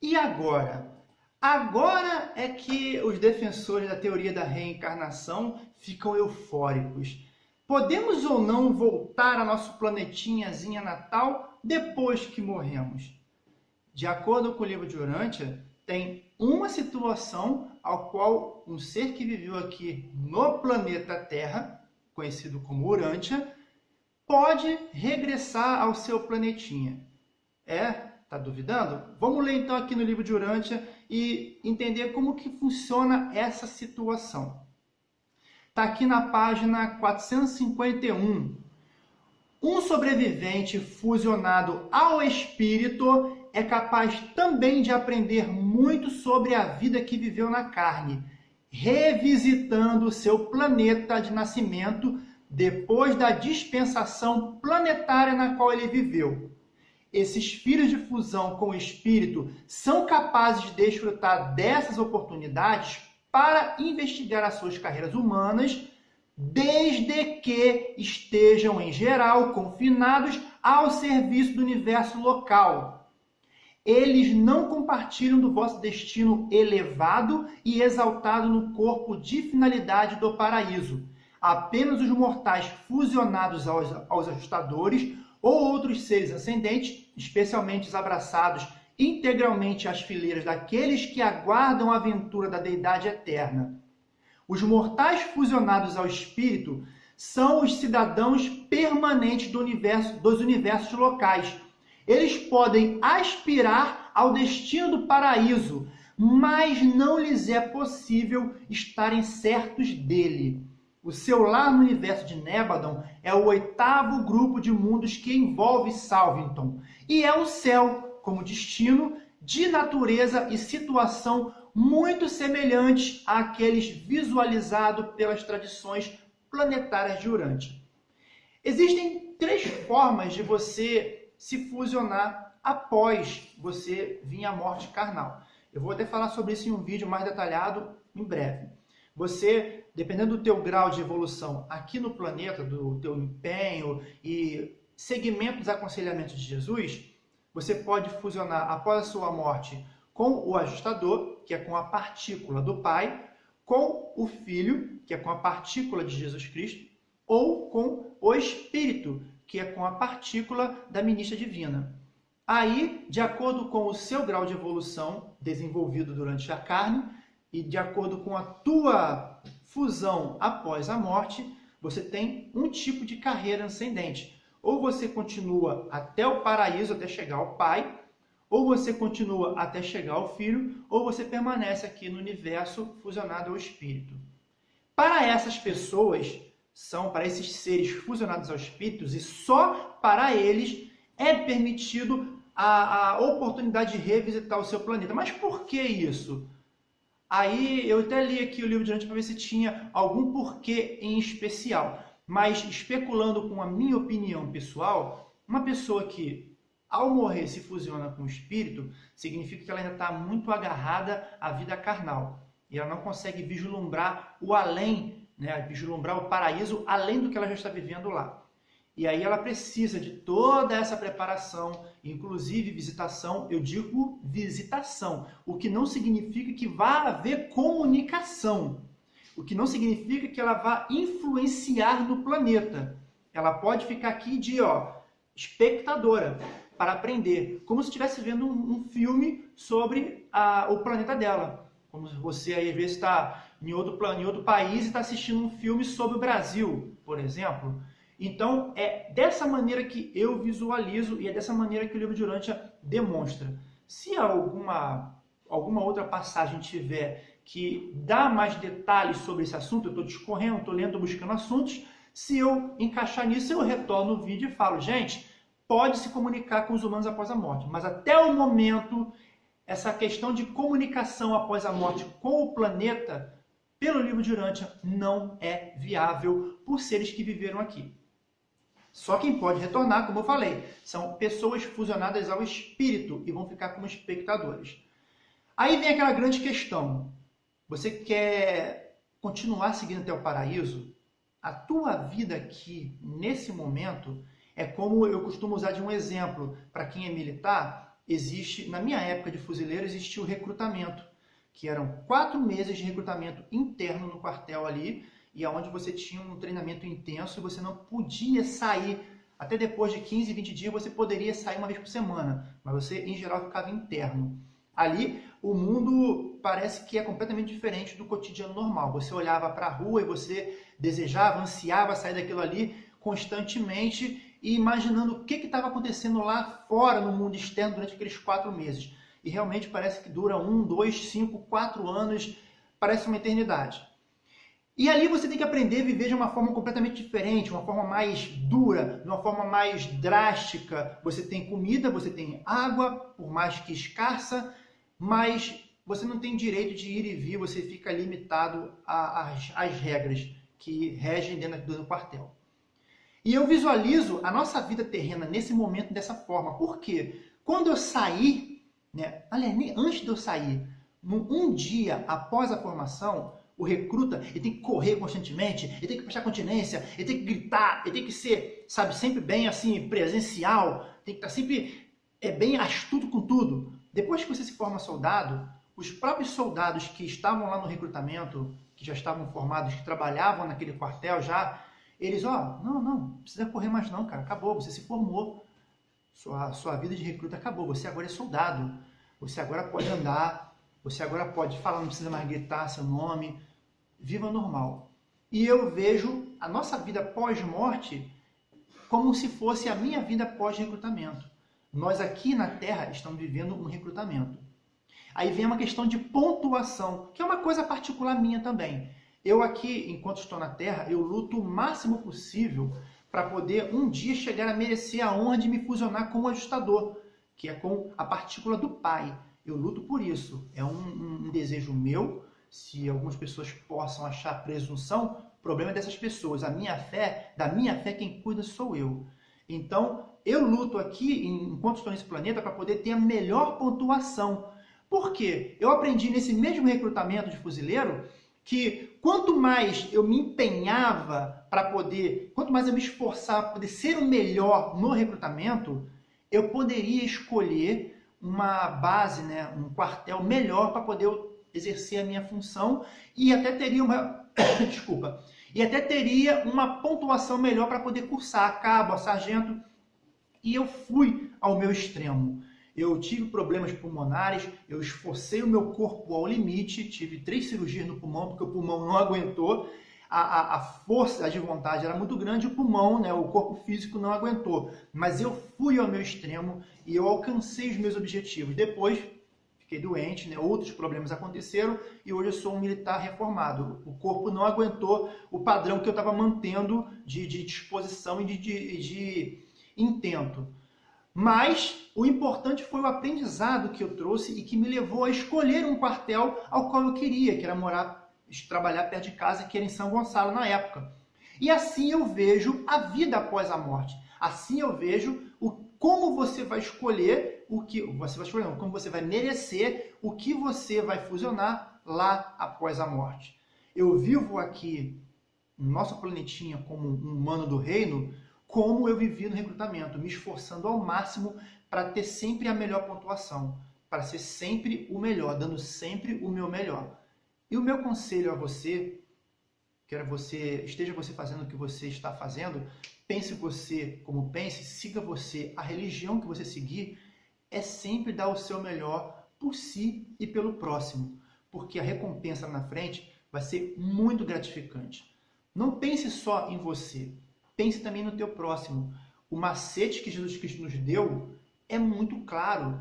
E agora? Agora é que os defensores da teoria da reencarnação ficam eufóricos. Podemos ou não voltar a nosso planetinhazinha natal depois que morremos? De acordo com o livro de Urântia, tem uma situação ao qual um ser que viveu aqui no planeta Terra, conhecido como Urântia, pode regressar ao seu planetinha. É Tá duvidando? Vamos ler então aqui no livro de Urântia e entender como que funciona essa situação. Está aqui na página 451. Um sobrevivente fusionado ao espírito é capaz também de aprender muito sobre a vida que viveu na carne, revisitando seu planeta de nascimento depois da dispensação planetária na qual ele viveu esses filhos de fusão com o espírito são capazes de desfrutar dessas oportunidades para investigar as suas carreiras humanas, desde que estejam, em geral, confinados ao serviço do universo local. Eles não compartilham do vosso destino elevado e exaltado no corpo de finalidade do paraíso. Apenas os mortais fusionados aos, aos ajustadores ou outros seres ascendentes, especialmente os abraçados integralmente às fileiras daqueles que aguardam a aventura da deidade eterna. Os mortais fusionados ao espírito são os cidadãos permanentes do universo, dos universos locais. Eles podem aspirar ao destino do paraíso, mas não lhes é possível estarem certos dele. O seu lar no universo de Nebadon é o oitavo grupo de mundos que envolve Salvington e é o céu como destino de natureza e situação muito semelhantes àqueles visualizados pelas tradições planetárias de Urântia. Existem três formas de você se fusionar após você vir à morte carnal. Eu vou até falar sobre isso em um vídeo mais detalhado em breve. Você, dependendo do teu grau de evolução aqui no planeta, do teu empenho e segmento dos aconselhamentos de Jesus, você pode fusionar após a sua morte com o ajustador, que é com a partícula do Pai, com o Filho, que é com a partícula de Jesus Cristo, ou com o Espírito, que é com a partícula da ministra divina. Aí, de acordo com o seu grau de evolução desenvolvido durante a carne, e de acordo com a tua fusão após a morte, você tem um tipo de carreira ascendente. Ou você continua até o paraíso, até chegar ao Pai, ou você continua até chegar ao Filho, ou você permanece aqui no universo fusionado ao Espírito. Para essas pessoas, são para esses seres fusionados aos Espíritos, e só para eles é permitido a, a oportunidade de revisitar o seu planeta. Mas por que isso? Aí eu até li aqui o livro de antes para ver se tinha algum porquê em especial. Mas especulando com a minha opinião pessoal, uma pessoa que ao morrer se fusiona com o espírito, significa que ela ainda está muito agarrada à vida carnal. E ela não consegue vislumbrar o além, né? vislumbrar o paraíso além do que ela já está vivendo lá. E aí ela precisa de toda essa preparação, inclusive visitação, eu digo visitação, o que não significa que vá haver comunicação, o que não significa que ela vá influenciar no planeta. Ela pode ficar aqui de ó, espectadora para aprender, como se estivesse vendo um, um filme sobre a, o planeta dela. Como você aí às vezes está em outro, em outro país e está assistindo um filme sobre o Brasil, por exemplo. Então, é dessa maneira que eu visualizo e é dessa maneira que o livro de Urântia demonstra. Se alguma, alguma outra passagem tiver que dá mais detalhes sobre esse assunto, eu estou discorrendo, estou lendo, buscando assuntos, se eu encaixar nisso, eu retorno o vídeo e falo, gente, pode se comunicar com os humanos após a morte, mas até o momento, essa questão de comunicação após a morte com o planeta, pelo livro de Urântia, não é viável por seres que viveram aqui. Só quem pode retornar, como eu falei, são pessoas fusionadas ao espírito e vão ficar como espectadores. Aí vem aquela grande questão. Você quer continuar seguindo até o paraíso? A tua vida aqui, nesse momento, é como eu costumo usar de um exemplo para quem é militar, existe, na minha época de fuzileiro, existia o recrutamento, que eram quatro meses de recrutamento interno no quartel ali, e aonde você tinha um treinamento intenso e você não podia sair. Até depois de 15, 20 dias você poderia sair uma vez por semana, mas você em geral ficava interno. Ali o mundo parece que é completamente diferente do cotidiano normal. Você olhava para a rua e você desejava, ansiava sair daquilo ali constantemente e imaginando o que estava acontecendo lá fora no mundo externo durante aqueles quatro meses. E realmente parece que dura um, dois, cinco, quatro anos, parece uma eternidade. E ali você tem que aprender a viver de uma forma completamente diferente, uma forma mais dura, de uma forma mais drástica. Você tem comida, você tem água, por mais que escassa, mas você não tem direito de ir e vir, você fica limitado às, regras que regem dentro do quartel. E eu visualizo a nossa vida terrena nesse momento dessa forma. Por quê? Quando eu sair, né, aliás, antes de eu sair, um dia após a formação, o recruta ele tem que correr constantemente, ele tem que prestar continência, ele tem que gritar, ele tem que ser, sabe, sempre bem assim, presencial, tem que estar sempre é, bem astuto com tudo. Depois que você se forma soldado, os próprios soldados que estavam lá no recrutamento, que já estavam formados, que trabalhavam naquele quartel já, eles, ó, não, não, não precisa correr mais não, cara, acabou, você se formou. Sua, sua vida de recruta acabou, você agora é soldado. Você agora pode andar, você agora pode falar, não precisa mais gritar seu nome, viva normal. E eu vejo a nossa vida pós-morte como se fosse a minha vida pós-recrutamento. Nós aqui na Terra estamos vivendo um recrutamento. Aí vem uma questão de pontuação, que é uma coisa particular minha também. Eu aqui, enquanto estou na Terra, eu luto o máximo possível para poder um dia chegar a merecer a honra de me fusionar com o ajustador, que é com a partícula do Pai. Eu luto por isso. É um, um, desejo meu, se algumas pessoas possam achar presunção, o problema é dessas pessoas. A minha fé, da minha fé, quem cuida sou eu. Então, eu luto aqui, enquanto estou nesse planeta, para poder ter a melhor pontuação. Por quê? Eu aprendi nesse mesmo recrutamento de fuzileiro que quanto mais eu me empenhava para poder, quanto mais eu me esforçava para poder ser o melhor no recrutamento, eu poderia escolher uma base, né, um quartel melhor para poder exercer a minha função e até teria uma desculpa e até teria uma pontuação melhor para poder cursar a cabo, a sargento e eu fui ao meu extremo. Eu tive problemas pulmonares, eu esforcei o meu corpo ao limite, tive três cirurgias no pulmão porque o pulmão não aguentou, a, a, a força de vontade era muito grande, o pulmão, né, o corpo físico não aguentou. Mas eu fui ao meu extremo e eu alcancei os meus objetivos. Depois fiquei doente, né? outros problemas aconteceram e hoje eu sou um militar reformado. O corpo não aguentou o padrão que eu estava mantendo de, de, disposição e de, de, de intento. Mas o importante foi o aprendizado que eu trouxe e que me levou a escolher um quartel ao qual eu queria, que era morar, trabalhar perto de casa, que era em São Gonçalo na época. E assim eu vejo a vida após a morte. Assim eu vejo você vai escolher o que você vai escolher, não, como você vai merecer o que você vai fusionar lá após a morte. Eu vivo aqui no nosso planetinha como um humano do reino, como eu vivi no recrutamento, me esforçando ao máximo para ter sempre a melhor pontuação, para ser sempre o melhor, dando sempre o meu melhor. E o meu conselho a você, quer você esteja você fazendo o que você está fazendo, pense você como pense, siga você a religião que você seguir, é sempre dar o seu melhor por si e pelo próximo, porque a recompensa na frente vai ser muito gratificante. Não pense só em você, pense também no teu próximo. O macete que Jesus Cristo nos deu é muito claro.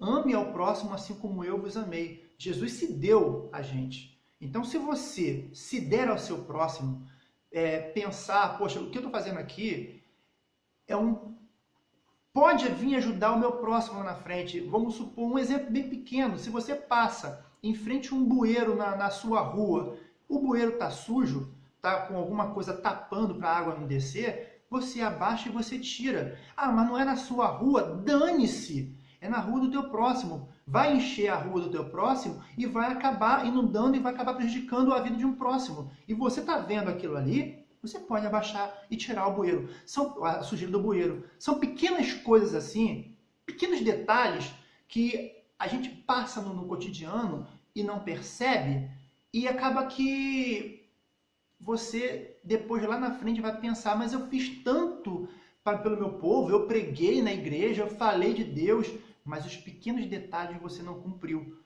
Ame ao próximo assim como eu vos amei. Jesus se deu a gente. Então, se você se der ao seu próximo, é, pensar, poxa, o que eu estou fazendo aqui é um pode vir ajudar o meu próximo na frente. Vamos supor um exemplo bem pequeno. Se você passa em frente a um bueiro na, na sua rua, o bueiro está sujo, está com alguma coisa tapando para a água não descer, você abaixa e você tira. Ah, mas não é na sua rua? Dane-se! É na rua do teu próximo. Vai encher a rua do teu próximo e vai acabar inundando e vai acabar prejudicando a vida de um próximo. E você está vendo aquilo ali, você pode abaixar e tirar o bueiro. São, a sujeira do bueiro. São pequenas coisas assim pequenos detalhes que a gente passa no, no cotidiano e não percebe e acaba que você depois lá na frente vai pensar, mas eu fiz tanto para, pelo meu povo, eu preguei na igreja, eu falei de Deus, mas os pequenos detalhes você não cumpriu.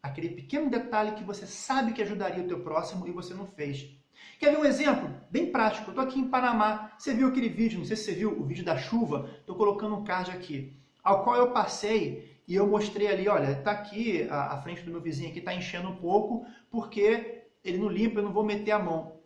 Aquele pequeno detalhe que você sabe que ajudaria o teu próximo e você não fez. Quer ver um exemplo bem prático? Eu estou aqui em Panamá. Você viu aquele vídeo? Não sei se você viu o vídeo da chuva. Estou colocando um card aqui, ao qual eu passei e eu mostrei ali, olha, está aqui a, a, frente do meu vizinho aqui está enchendo um pouco porque ele não limpa, eu não vou meter a mão.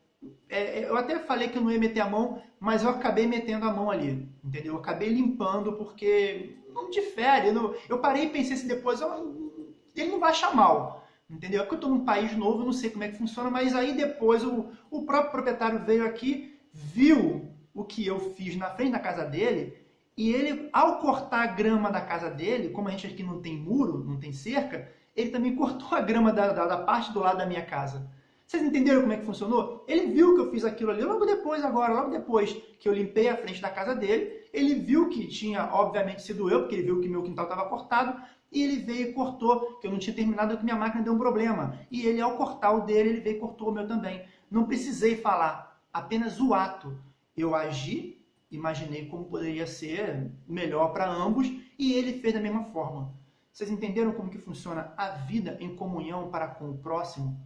É, é, eu até falei que eu não ia meter a mão, mas eu acabei metendo a mão ali, entendeu? Eu acabei limpando porque não difere. Eu, não, eu parei e pensei assim depois, ele não vai achar mal, entendeu? É porque eu estou num país novo, eu não sei como é que funciona, mas aí depois o, o próprio proprietário veio aqui, viu o que eu fiz na frente da casa dele, e ele, ao cortar a grama da casa dele, como a gente aqui não tem muro, não tem cerca, ele também cortou a grama da, da, da parte do lado da minha casa. Vocês entenderam como é que funcionou? Ele viu que eu fiz aquilo ali logo depois, agora, logo depois que eu limpei a frente da casa dele. Ele viu que tinha, obviamente, sido eu, porque ele viu que meu quintal estava cortado. E ele veio e cortou, que eu não tinha terminado, que minha máquina deu um problema. E ele, ao cortar o dele, ele veio e cortou o meu também. Não precisei falar, apenas o ato. Eu agi, imaginei como poderia ser melhor para ambos, e ele fez da mesma forma. Vocês entenderam como que funciona a vida em comunhão para com o próximo?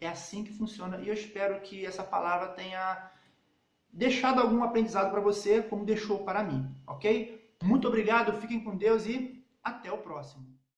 É assim que funciona e eu espero que essa palavra tenha deixado algum aprendizado para você, como deixou para mim, ok? Muito obrigado, fiquem com Deus e até o próximo.